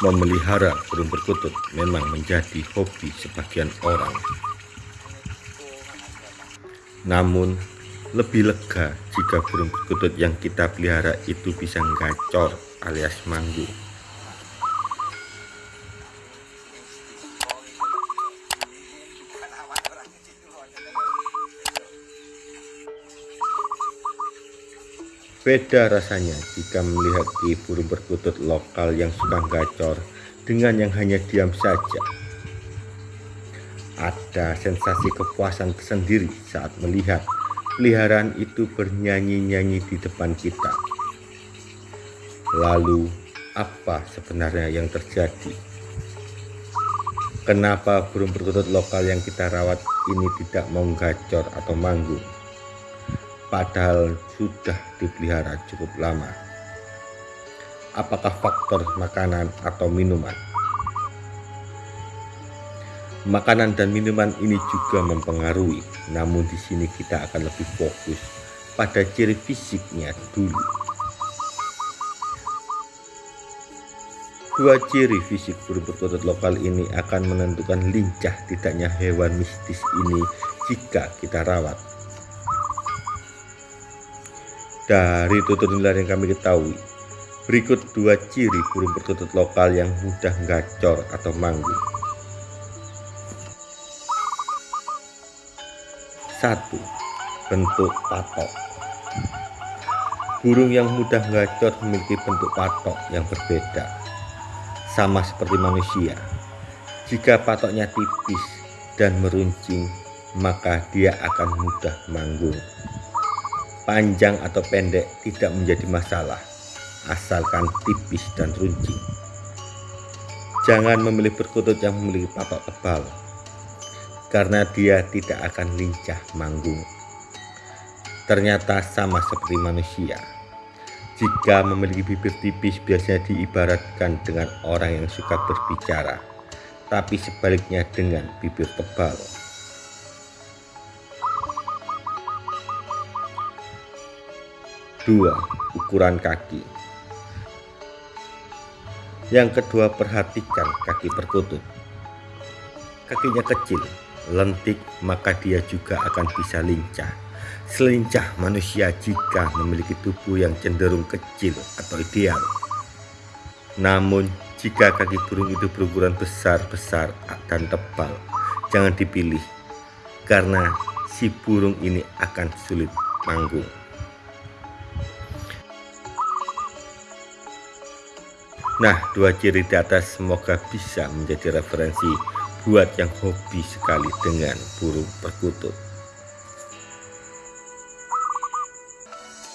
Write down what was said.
Memelihara burung perkutut memang menjadi hobi sebagian orang. Namun, lebih lega jika burung perkutut yang kita pelihara itu bisa gacor alias manggung. Beda rasanya jika melihat di burung perkutut lokal yang suka gacor dengan yang hanya diam saja. Ada sensasi kepuasan tersendiri saat melihat peliharaan itu bernyanyi-nyanyi di depan kita. Lalu, apa sebenarnya yang terjadi? Kenapa burung perkutut lokal yang kita rawat ini tidak mau gacor atau manggung? Padahal sudah dipelihara cukup lama. Apakah faktor makanan atau minuman? Makanan dan minuman ini juga mempengaruhi, namun di sini kita akan lebih fokus pada ciri fisiknya dulu. Dua ciri fisik burung perkutut lokal ini akan menentukan lincah tidaknya hewan mistis ini jika kita rawat dari tutur nilai yang kami ketahui, berikut dua ciri burung perkutut lokal yang mudah gacor atau manggung. Satu, bentuk patok. Burung yang mudah gacor memiliki bentuk patok yang berbeda, sama seperti manusia. Jika patoknya tipis dan meruncing, maka dia akan mudah manggung panjang atau pendek tidak menjadi masalah asalkan tipis dan runcing. Jangan memilih perkutut yang memiliki patok tebal karena dia tidak akan lincah manggung. Ternyata sama seperti manusia. Jika memiliki bibir tipis biasanya diibaratkan dengan orang yang suka berbicara tapi sebaliknya dengan bibir tebal Dua, ukuran kaki. Yang kedua, perhatikan kaki perkutut. Kakinya kecil, lentik, maka dia juga akan bisa lincah. Selincah manusia jika memiliki tubuh yang cenderung kecil atau ideal. Namun, jika kaki burung itu berukuran besar-besar dan tebal, jangan dipilih karena si burung ini akan sulit manggung. Nah, dua ciri di atas semoga bisa menjadi referensi buat yang hobi sekali dengan burung perkutut.